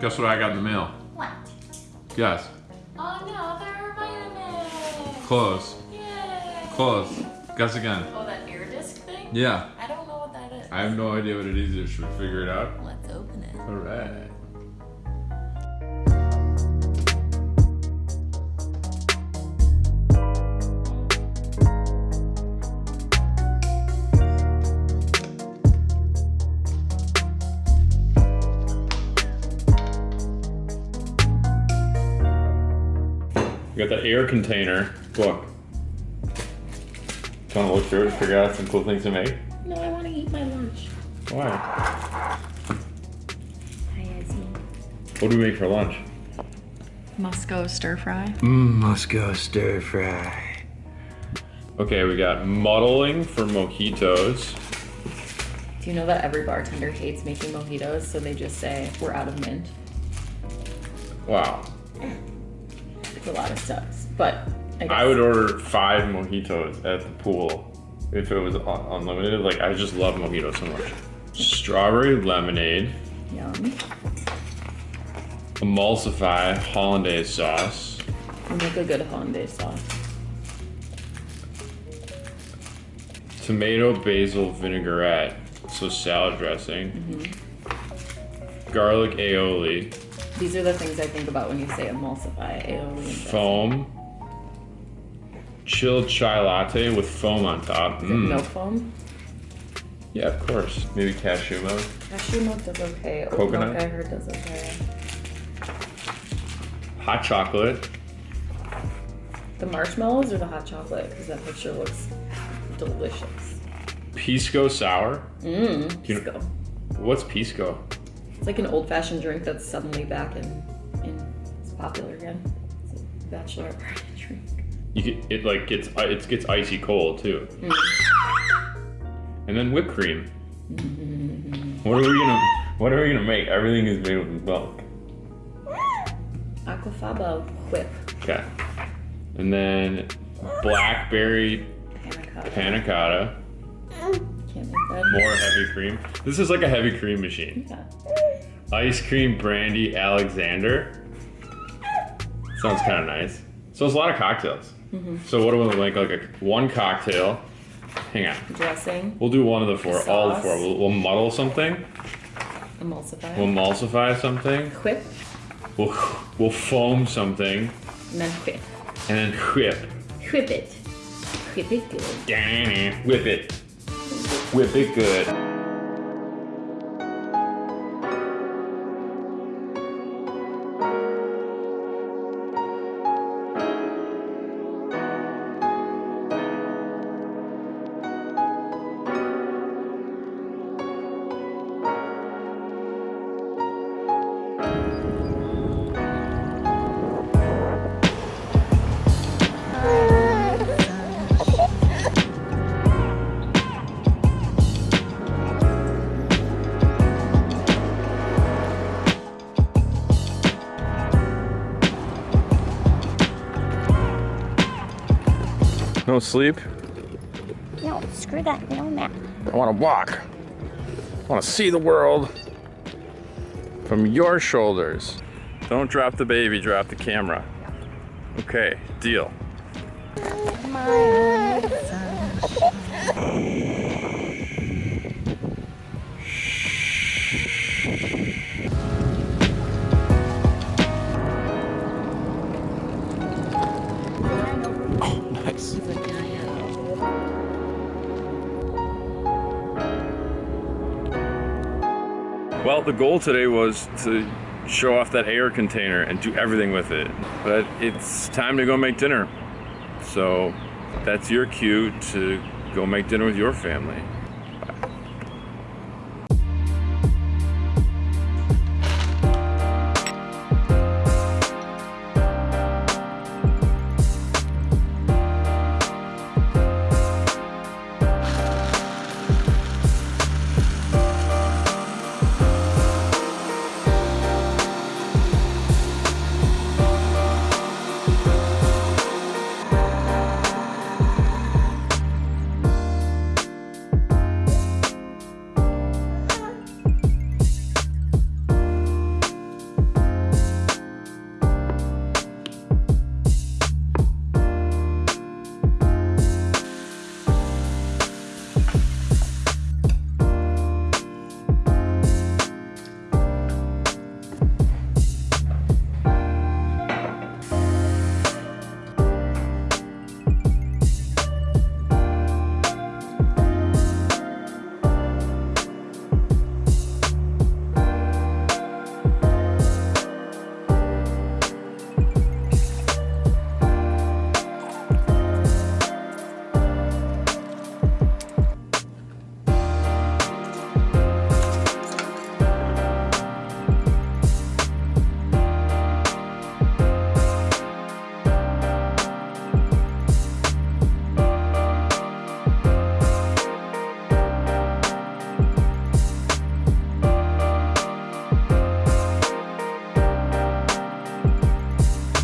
Guess what I got in the mail? What? Guess. Oh no, they're vitamins. Close. Yay. Close. Guess again. Oh, that air disc thing? Yeah. I don't know what that is. I have no idea what it is either. Should we figure it out? Let's open it. Alright. We got the air container book. Want to look through it, figure out some cool things to make? No, I want to eat my lunch. Why? Hi, Izzy. What do we make for lunch? Musco stir fry. Mmm, Moscow stir fry. Okay, we got muddling for mojitos. Do you know that every bartender hates making mojitos, so they just say, we're out of mint? Wow. A lot of stuff. But I guess. I would order five mojitos at the pool if it was un- unlimited. Like, I just love mojitos so much. Strawberry lemonade, Yum. emulsify hollandaise sauce, You make a good hollandaise sauce. tomato basil vinaigrette, so salad dressing, mm-hmm. garlic aioli, These are the things I think about when you say emulsify, aioli, foam, chilled chai latte with foam on top. Mm. Milk foam. Yeah, of course. Maybe cashew milk. Cashew milk does okay. Coconut? milk I heard does okay. Hot chocolate. The marshmallows or the hot chocolate? Because that picture looks delicious. Pisco sour. Mmm. You know- Pisco. What's pisco? It's like an old-fashioned drink that's suddenly back in, in it's popular again. It's a bachelor party drink. You get, it like gets it gets icy cold too. Mm. And then whipped cream. What are we gonna What are we gonna make? Everything is made with milk. Aquafaba whip. Okay. And then blackberry Panna panna cotta. Can't make that. More heavy cream. This is like a heavy cream machine. Yeah. Ice cream brandy Alexander. Sounds kind of nice. So it's a lot of cocktails. Mm-hmm. So what do we make? Like a one cocktail. Hang on. Dressing. We'll do one of the four. All the four. We'll, we'll muddle something. Emulsify. We'll emulsify something. whip. We'll we'll foam something, And then whip. and then whip. Whip it. Whip it good. Whip it. Whip big good. No sleep. No, screw that. No nap. I want to walk. I want to see the world from your shoulders. Don't drop the baby, drop the camera. Okay, deal. Well, the goal today was to show off that air container and do everything with it. But it's time to go make dinner. So that's your cue to go make dinner with your family.